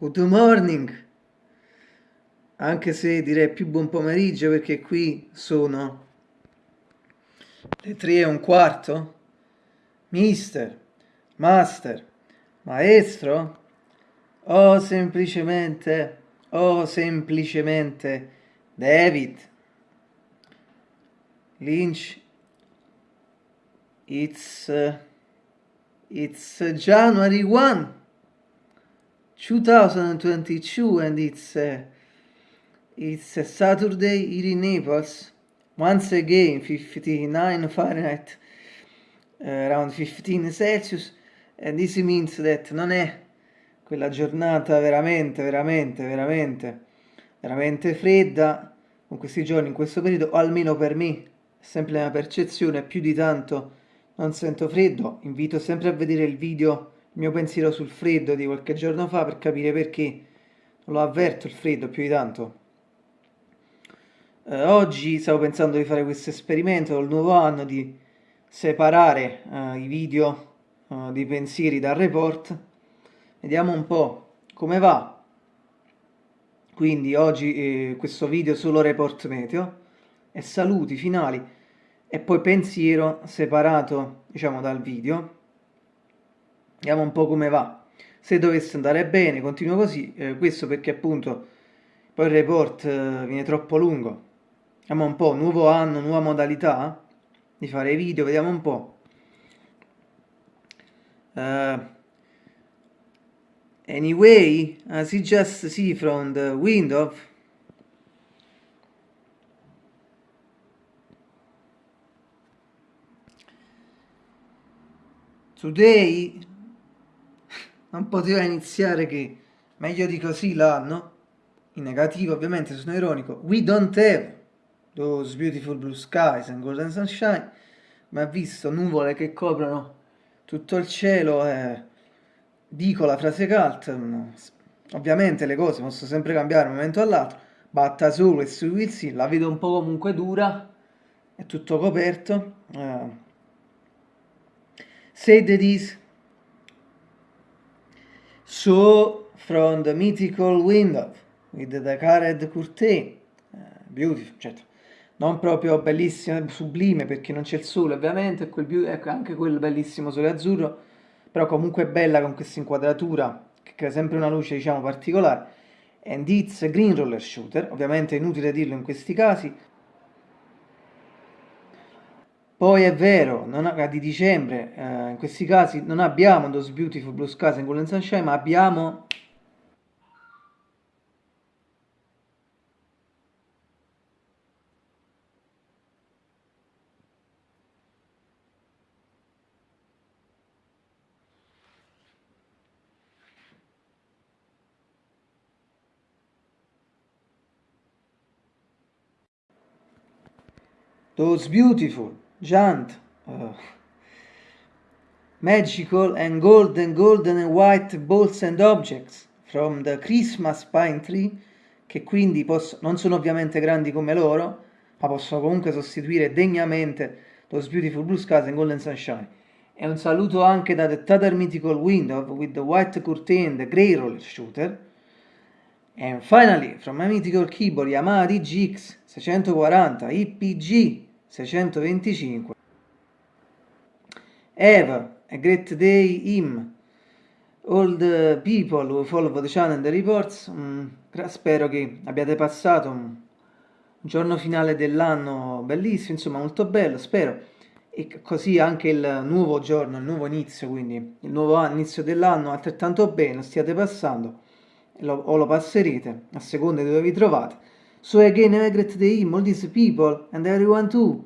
Good morning, anche se direi più buon pomeriggio perché qui sono le tre e un quarto. Mister, master, maestro, o semplicemente, o semplicemente David. Lynch, it's, uh, it's January 1. 2022 and it's uh, it's a Saturday here in Naples. Once again 59 Fahrenheit uh, around 15 Celsius. And this means that non è quella giornata veramente veramente veramente veramente fredda con questi giorni in questo periodo o almeno per me sempre la mia percezione più di tanto non sento freddo. Invito sempre a vedere il video mio pensiero sul freddo di qualche giorno fa per capire perché non lo avverto il freddo più di tanto. Eh, oggi stavo pensando di fare questo esperimento col nuovo anno di separare eh, i video eh, di pensieri dal report. Vediamo un po' come va. Quindi oggi eh, questo video solo report meteo e saluti finali e poi pensiero separato diciamo dal video vediamo un po' come va. Se dovesse andare bene continuo così. Eh, questo perché appunto poi il report eh, viene troppo lungo. Vediamo un po' nuovo anno nuova modalità di fare video vediamo un po' uh, anyway as you just see from the window today non poteva iniziare che meglio di così l'anno, in negativo ovviamente, sono ironico, we don't have those beautiful blue skies and golden sunshine, ma visto nuvole che coprono tutto il cielo e dico la frase cult, ovviamente le cose possono sempre cambiare da un momento all'altro, always we will see, la vedo un po' comunque dura, è tutto coperto, uh, say that is So, from the mythical window, with the carved curtain, uh, beautiful, certo, non proprio bellissimo, sublime, perché non c'è il sole ovviamente, quel, ecco, anche quel bellissimo sole azzurro, però comunque bella con questa inquadratura, che crea sempre una luce, diciamo, particolare, and it's a green roller shooter, ovviamente è inutile dirlo in questi casi, poi è vero, non, di dicembre, eh, in questi casi non abbiamo Those Beautiful Blue Skies and Golden Sunshine, ma abbiamo Those Beautiful giant, uh, magical and golden, golden and white balls and objects from the Christmas pine tree, che quindi posso, non sono ovviamente grandi come loro, ma possono comunque sostituire degnamente those beautiful blue skies and golden sunshine. E un saluto anche da The Tather Mythical Window with the white curtain, the grey roller shooter. And finally, from my mythical keyboard Yamaha DGX 640 IPG 625 Eva, a great day him all the people who follow the channel and the reports. Mm, spero che abbiate passato un, giorno finale dell'anno bellissimo insomma molto bello spero. E così anche il nuovo giorno il nuovo inizio quindi il nuovo inizio dell'anno altrettanto bene stiate passando o lo passerete a seconda di dove vi trovate So again, I greet the all these people, and everyone too.